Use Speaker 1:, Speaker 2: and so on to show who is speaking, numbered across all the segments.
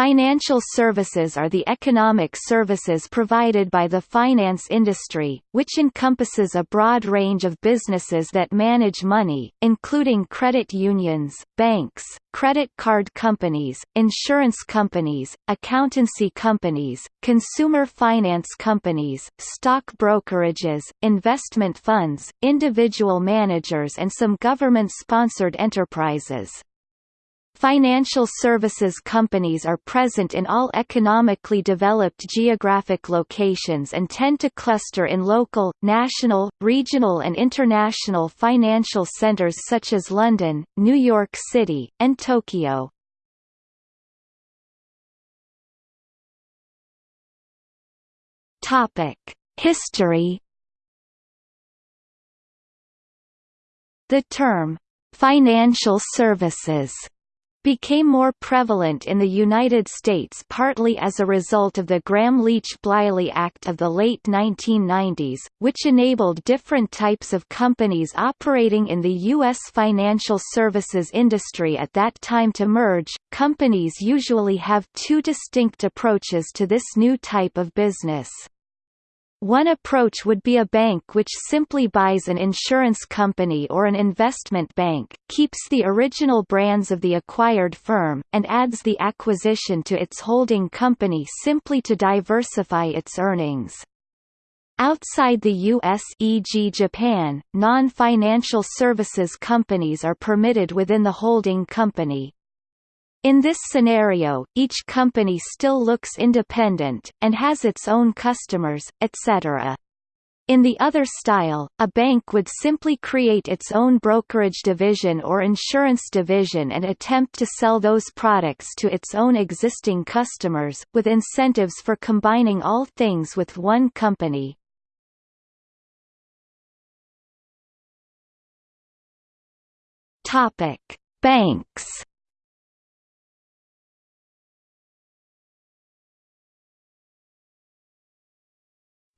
Speaker 1: Financial services are the economic services provided by the finance industry, which encompasses a broad range of businesses that manage money, including credit unions, banks, credit card companies, insurance companies, accountancy companies, consumer finance companies, stock brokerages, investment funds, individual managers and some government-sponsored enterprises. Financial services companies are present in all economically developed geographic locations and tend to cluster in local, national, regional and international financial centers such as London, New York City, and Tokyo. History The term, "'financial services' became more prevalent in the United States partly as a result of the Gramm-Leach-Bliley Act of the late 1990s, which enabled different types of companies operating in the U.S. financial services industry at that time to merge. Companies usually have two distinct approaches to this new type of business. One approach would be a bank which simply buys an insurance company or an investment bank, keeps the original brands of the acquired firm, and adds the acquisition to its holding company simply to diversify its earnings. Outside the U.S. e.g. Japan, non-financial services companies are permitted within the holding company. In this scenario, each company still looks independent, and has its own customers, etc. In the other style, a bank would simply create its own brokerage division or insurance division and attempt to sell those products to its own existing customers, with incentives for combining all things with one company. Banks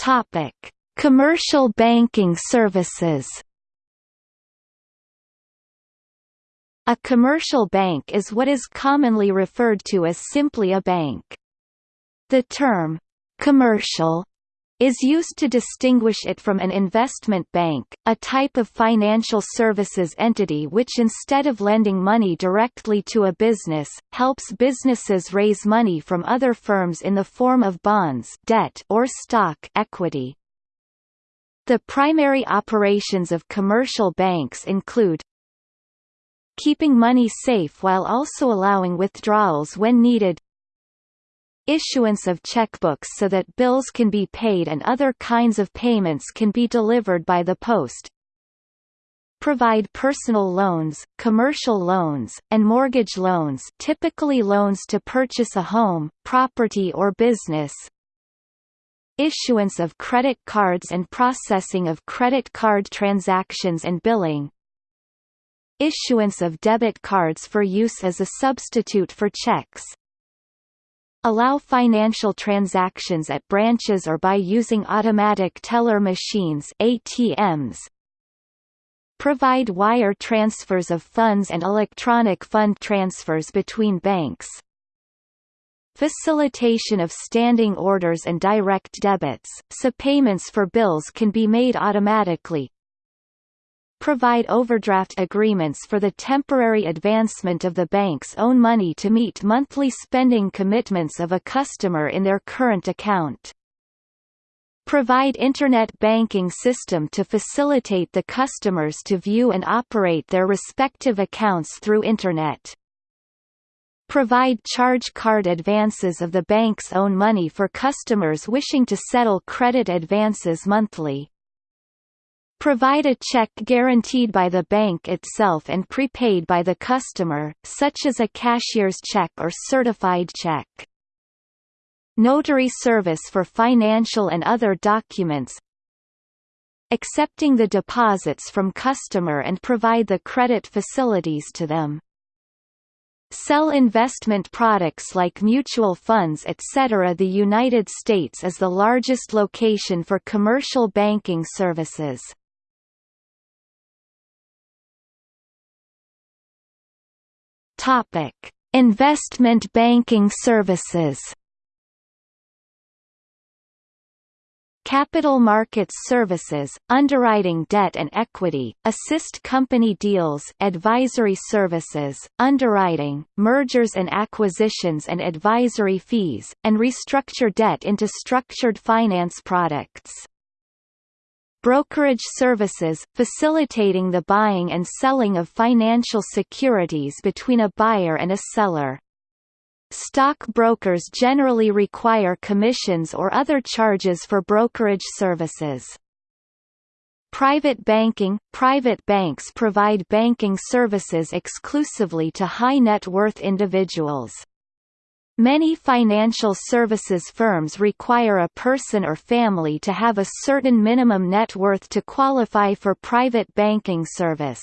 Speaker 1: Topic: Commercial banking services. A commercial bank is what is commonly referred to as simply a bank. The term commercial is used to distinguish it from an investment bank, a type of financial services entity which instead of lending money directly to a business, helps businesses raise money from other firms in the form of bonds debt or stock equity. The primary operations of commercial banks include keeping money safe while also allowing withdrawals when needed issuance of checkbooks so that bills can be paid and other kinds of payments can be delivered by the post, provide personal loans, commercial loans, and mortgage loans typically loans to purchase a home, property or business. Issuance of credit cards and processing of credit card transactions and billing. Issuance of debit cards for use as a substitute for checks Allow financial transactions at branches or by using automatic teller machines ATMs. Provide wire transfers of funds and electronic fund transfers between banks. Facilitation of standing orders and direct debits, so payments for bills can be made automatically, provide overdraft agreements for the temporary advancement of the bank's own money to meet monthly spending commitments of a customer in their current account. Provide Internet banking system to facilitate the customers to view and operate their respective accounts through Internet. Provide charge card advances of the bank's own money for customers wishing to settle credit advances monthly. Provide a check guaranteed by the bank itself and prepaid by the customer, such as a cashier's check or certified check. Notary service for financial and other documents accepting the deposits from customer and provide the credit facilities to them. Sell investment products like mutual funds etc. The United States is the largest location for commercial banking services. Topic: Investment banking services Capital markets services, underwriting debt and equity, assist company deals advisory services, underwriting, mergers and acquisitions and advisory fees, and restructure debt into structured finance products. Brokerage services, facilitating the buying and selling of financial securities between a buyer and a seller. Stock brokers generally require commissions or other charges for brokerage services. Private banking – Private banks provide banking services exclusively to high net worth individuals. Many financial services firms require a person or family to have a certain minimum net worth to qualify for private banking service.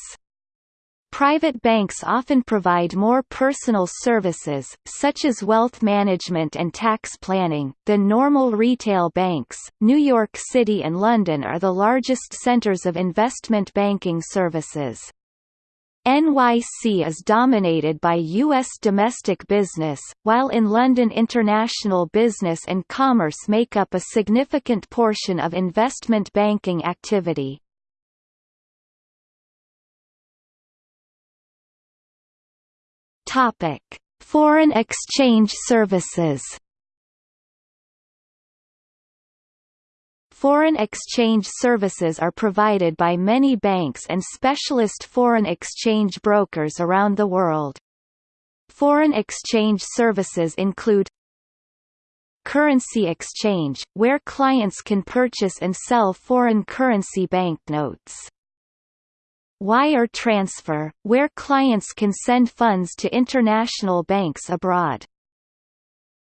Speaker 1: Private banks often provide more personal services, such as wealth management and tax planning, than normal retail banks. New York City and London are the largest centers of investment banking services. NYC is dominated by U.S. domestic business, while in London international business and commerce make up a significant portion of investment banking activity. Foreign exchange services. Foreign exchange services are provided by many banks and specialist foreign exchange brokers around the world. Foreign exchange services include currency exchange, where clients can purchase and sell foreign currency banknotes wire transfer, where clients can send funds to international banks abroad.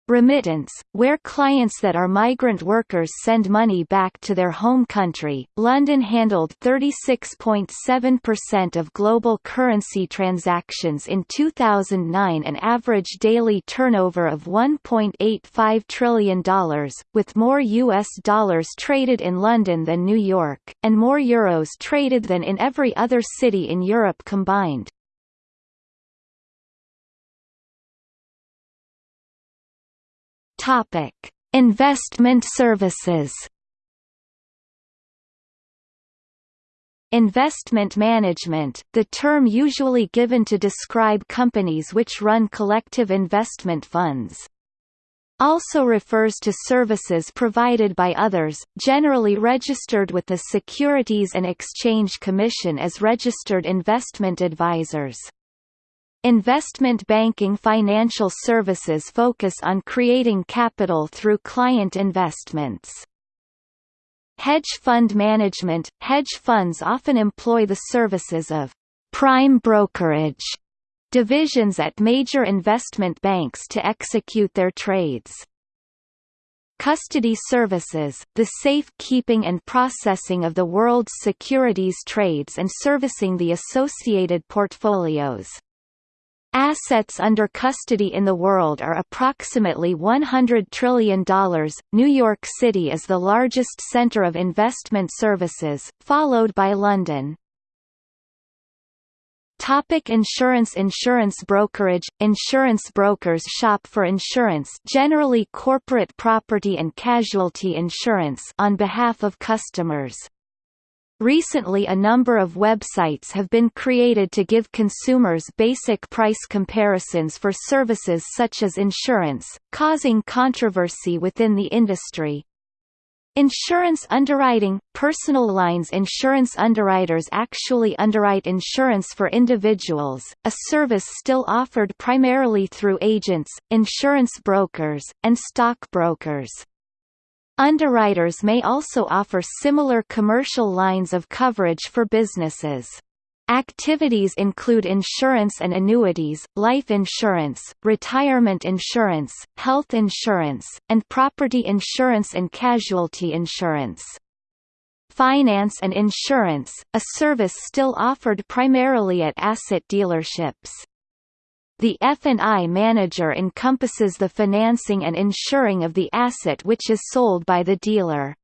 Speaker 1: Remittance, where clients that are migrant workers send money back to their home country. London handled 36.7% of global currency transactions in 2009, an average daily turnover of $1.85 trillion, with more US dollars traded in London than New York, and more euros traded than in every other city in Europe combined. Topic: Investment services. Investment management, the term usually given to describe companies which run collective investment funds. Also refers to services provided by others, generally registered with the Securities and Exchange Commission as registered investment advisors. Investment banking financial services focus on creating capital through client investments. Hedge fund management – Hedge funds often employ the services of «prime brokerage» divisions at major investment banks to execute their trades. Custody services, the safe-keeping and processing of the world's securities trades and servicing the associated portfolios. Assets under custody in the world are approximately $100 trillion. New York City is the largest center of investment services, followed by London. Topic insurance Insurance brokerage Insurance brokers shop for insurance generally corporate property and casualty insurance on behalf of customers. Recently a number of websites have been created to give consumers basic price comparisons for services such as insurance, causing controversy within the industry. Insurance underwriting – Personal lines insurance underwriters actually underwrite insurance for individuals, a service still offered primarily through agents, insurance brokers, and stockbrokers. Underwriters may also offer similar commercial lines of coverage for businesses. Activities include insurance and annuities, life insurance, retirement insurance, health insurance, and property insurance and casualty insurance. Finance and insurance, a service still offered primarily at asset dealerships. The F&I manager encompasses the financing and insuring of the asset which is sold by the dealer.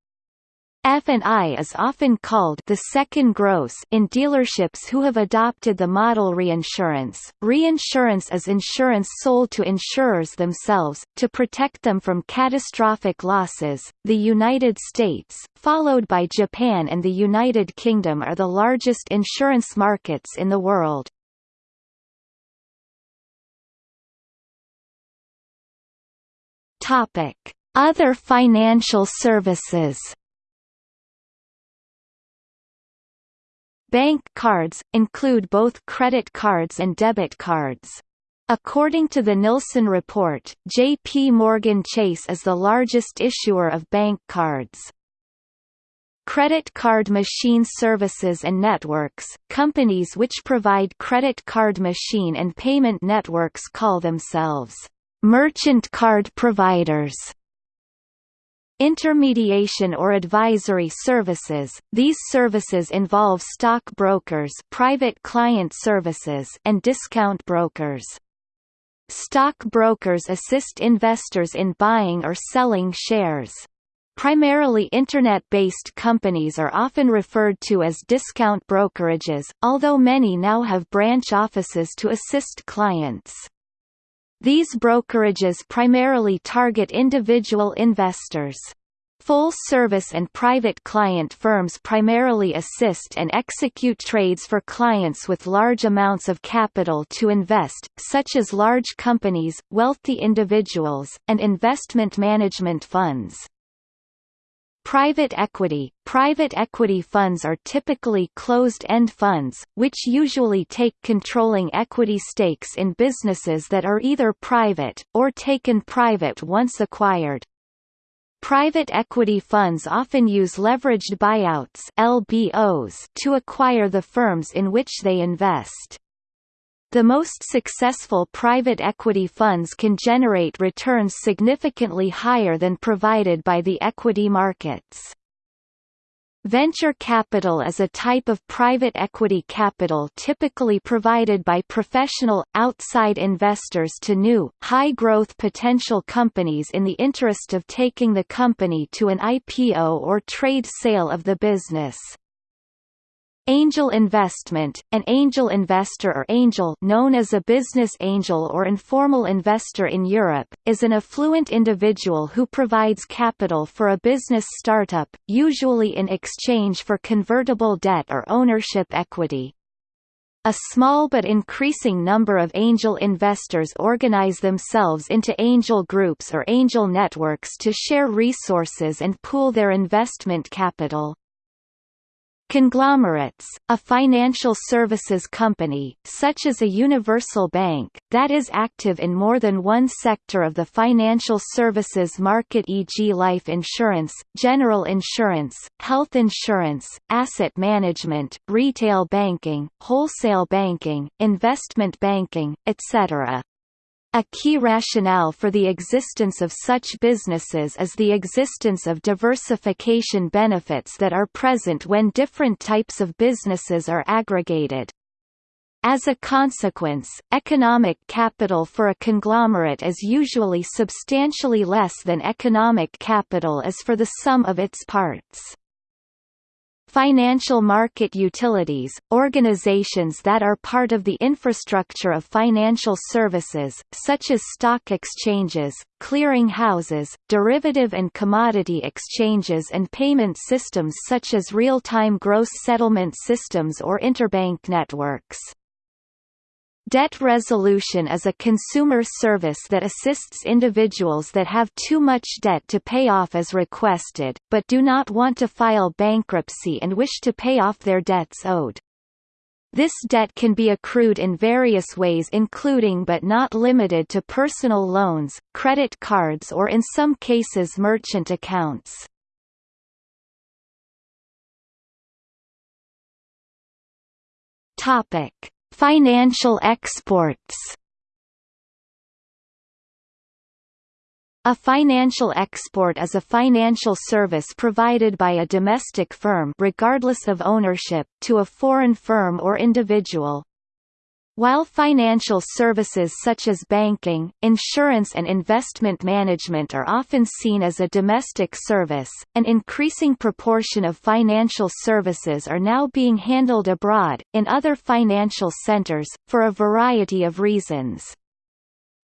Speaker 1: F&I is often called the second gross in dealerships who have adopted the model reinsurance. Reinsurance is insurance sold to insurers themselves, to protect them from catastrophic losses. The United States, followed by Japan and the United Kingdom are the largest insurance markets in the world. Topic: Other financial services. Bank cards, include both credit cards and debit cards. According to the Nilson report, J.P. Morgan Chase is the largest issuer of bank cards. Credit card machine services and networks – Companies which provide credit card machine and payment networks call themselves merchant card providers. Intermediation or advisory services – These services involve stock brokers private client services and discount brokers. Stock brokers assist investors in buying or selling shares. Primarily Internet-based companies are often referred to as discount brokerages, although many now have branch offices to assist clients. These brokerages primarily target individual investors. Full-service and private client firms primarily assist and execute trades for clients with large amounts of capital to invest, such as large companies, wealthy individuals, and investment management funds. Private equity Private equity funds are typically closed-end funds, which usually take controlling equity stakes in businesses that are either private, or taken private once acquired. Private equity funds often use leveraged buyouts LBOs to acquire the firms in which they invest. The most successful private equity funds can generate returns significantly higher than provided by the equity markets. Venture capital is a type of private equity capital typically provided by professional, outside investors to new, high-growth potential companies in the interest of taking the company to an IPO or trade sale of the business. Angel investment, an angel investor or angel known as a business angel or informal investor in Europe, is an affluent individual who provides capital for a business startup, usually in exchange for convertible debt or ownership equity. A small but increasing number of angel investors organize themselves into angel groups or angel networks to share resources and pool their investment capital. Conglomerates, a financial services company, such as a universal bank, that is active in more than one sector of the financial services market e.g. life insurance, general insurance, health insurance, asset management, retail banking, wholesale banking, investment banking, etc. A key rationale for the existence of such businesses is the existence of diversification benefits that are present when different types of businesses are aggregated. As a consequence, economic capital for a conglomerate is usually substantially less than economic capital is for the sum of its parts. Financial market utilities, organizations that are part of the infrastructure of financial services, such as stock exchanges, clearing houses, derivative and commodity exchanges and payment systems such as real-time gross settlement systems or interbank networks. Debt resolution is a consumer service that assists individuals that have too much debt to pay off as requested, but do not want to file bankruptcy and wish to pay off their debts owed. This debt can be accrued in various ways including but not limited to personal loans, credit cards or in some cases merchant accounts. Topic Financial exports A financial export is a financial service provided by a domestic firm regardless of ownership to a foreign firm or individual. While financial services such as banking, insurance and investment management are often seen as a domestic service, an increasing proportion of financial services are now being handled abroad, in other financial centers, for a variety of reasons.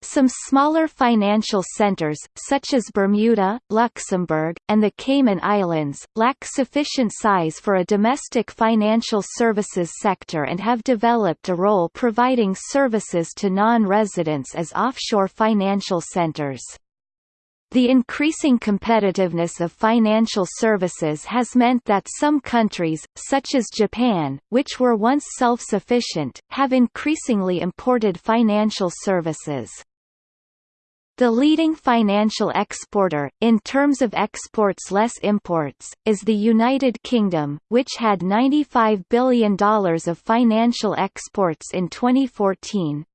Speaker 1: Some smaller financial centers, such as Bermuda, Luxembourg, and the Cayman Islands, lack sufficient size for a domestic financial services sector and have developed a role providing services to non-residents as offshore financial centers. The increasing competitiveness of financial services has meant that some countries, such as Japan, which were once self-sufficient, have increasingly imported financial services. The leading financial exporter, in terms of exports less imports, is the United Kingdom, which had $95 billion of financial exports in 2014,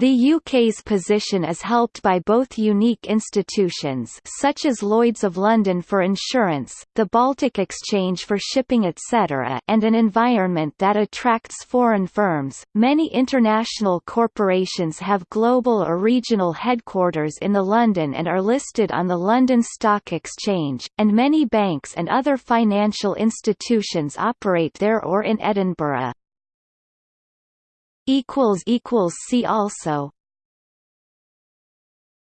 Speaker 1: the UK's position is helped by both unique institutions such as Lloyd's of London for insurance, the Baltic Exchange for shipping etc. and an environment that attracts foreign firms. Many international corporations have global or regional headquarters in the London and are listed on the London Stock Exchange, and many banks and other financial institutions operate there or in Edinburgh. See also